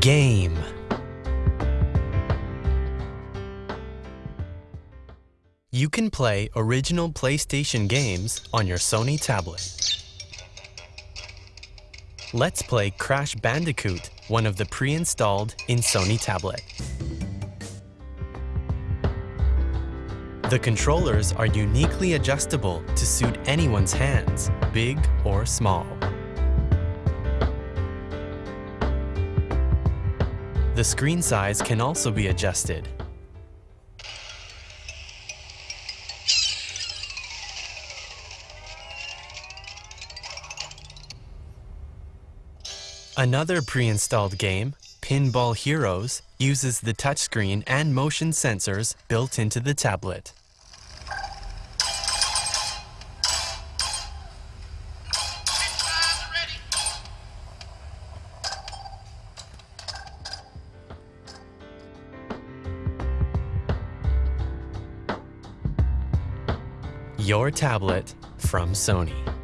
Game. You can play original PlayStation games on your Sony tablet. Let's play Crash Bandicoot, one of the pre-installed in Sony tablet. The controllers are uniquely adjustable to suit anyone's hands, big or small. The screen size can also be adjusted. Another pre-installed game, Pinball Heroes, uses the touchscreen and motion sensors built into the tablet. Your tablet from Sony.